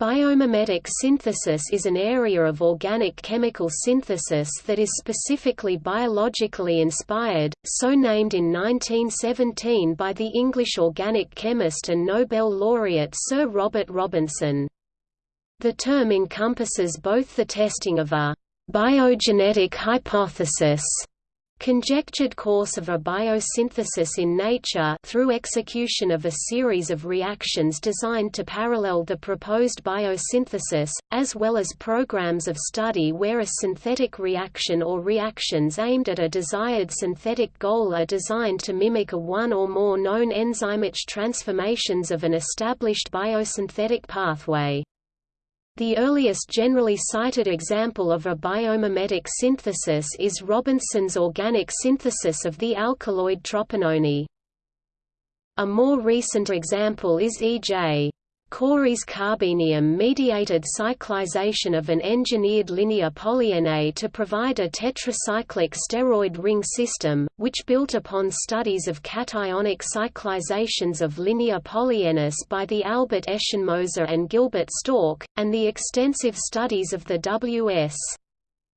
Biomimetic synthesis is an area of organic chemical synthesis that is specifically biologically inspired, so named in 1917 by the English organic chemist and Nobel laureate Sir Robert Robinson. The term encompasses both the testing of a biogenetic hypothesis conjectured course of a biosynthesis in nature through execution of a series of reactions designed to parallel the proposed biosynthesis, as well as programs of study where a synthetic reaction or reactions aimed at a desired synthetic goal are designed to mimic a one or more known enzymic transformations of an established biosynthetic pathway. The earliest generally cited example of a biomimetic synthesis is Robinson's organic synthesis of the alkaloid tropinone. A more recent example is E.J. Corey's carbenium-mediated cyclization of an engineered linear polyene to provide a tetracyclic steroid ring system, which built upon studies of cationic cyclizations of linear polyenes by the Albert Eschenmoser and Gilbert Stork, and the extensive studies of the W.S.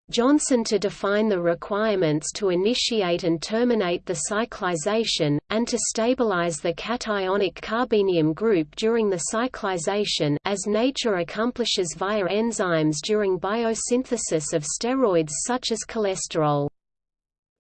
Johnson to define the requirements to initiate and terminate the cyclization, and to stabilize the cationic carbenium group during the cyclization as nature accomplishes via enzymes during biosynthesis of steroids such as cholesterol.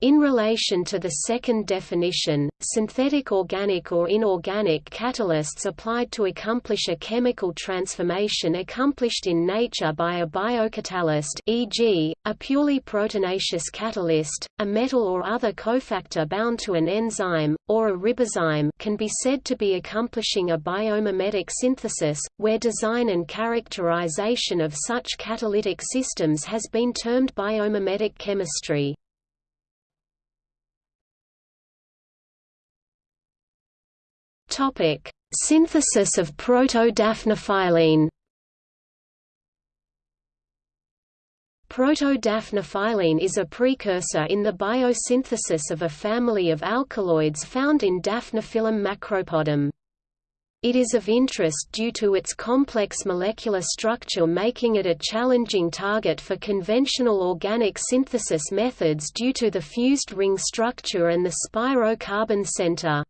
In relation to the second definition, synthetic organic or inorganic catalysts applied to accomplish a chemical transformation accomplished in nature by a biocatalyst e.g., a purely proteinaceous catalyst, a metal or other cofactor bound to an enzyme, or a ribozyme can be said to be accomplishing a biomimetic synthesis, where design and characterization of such catalytic systems has been termed biomimetic chemistry. Topic: Synthesis of proto-daphniphylline. Proto-daphniphylline is a precursor in the biosynthesis of a family of alkaloids found in Daphniphyllum macropodum. It is of interest due to its complex molecular structure making it a challenging target for conventional organic synthesis methods due to the fused ring structure and the spiro-carbon center.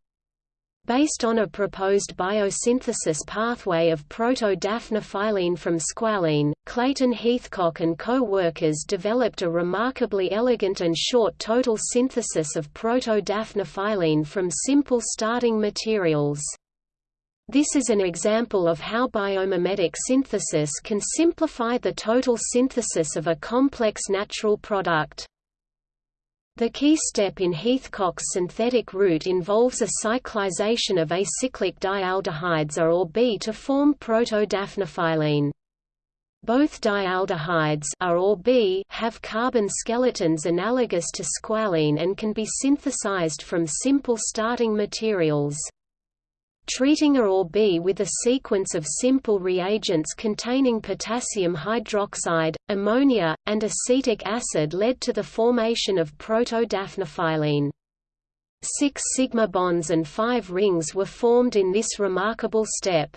Based on a proposed biosynthesis pathway of proto-daphniphylline from squalene, Clayton Heathcock and co-workers developed a remarkably elegant and short total synthesis of proto-daphniphylline from simple starting materials. This is an example of how biomimetic synthesis can simplify the total synthesis of a complex natural product. The key step in Heathcock's synthetic route involves a cyclization of acyclic dialdehydes A or B to form proto-daphniphylline. Both dialdehydes A or B have carbon skeletons analogous to squalene and can be synthesized from simple starting materials. Treating A or B with a sequence of simple reagents containing potassium hydroxide, ammonia, and acetic acid led to the formation of proto-daphniphylline. Six sigma bonds and five rings were formed in this remarkable step.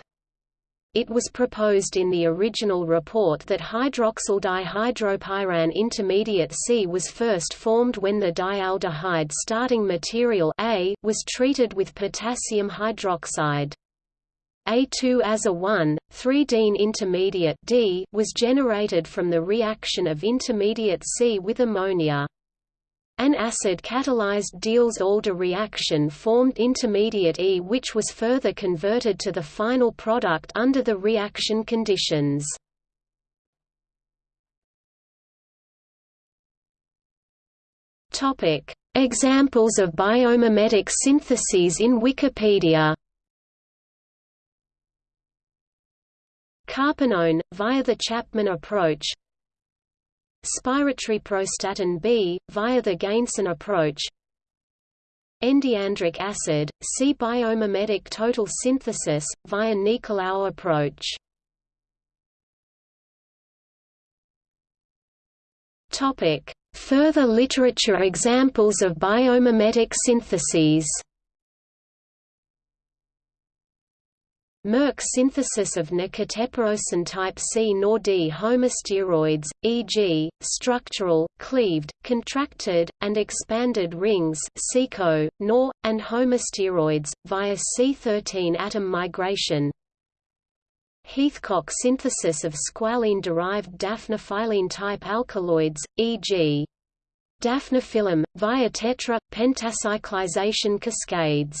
It was proposed in the original report that hydroxyl dihydropyran intermediate C was first formed when the dialdehyde starting material A was treated with potassium hydroxide. A2 as a 1, 3-diene intermediate D was generated from the reaction of intermediate C with ammonia. An acid-catalyzed Diels-Alder reaction formed intermediate E which was further converted to the final product under the reaction conditions. Examples of biomimetic syntheses in Wikipedia Carpanone, via the Chapman approach Spirotryprostatin B, via the Ganesan approach Endiandric acid, C biomimetic total synthesis, via Nicolaou approach Topic. Further literature examples of biomimetic syntheses Merck synthesis of N type C nor D homosteroids, e.g., structural, cleaved, contracted, and expanded rings seco, NOR, and homosteroids, via C13 atom migration. Heathcock synthesis of squalene-derived daphniphylline type alkaloids, e.g. daphniphyllum, via tetra, pentacyclization cascades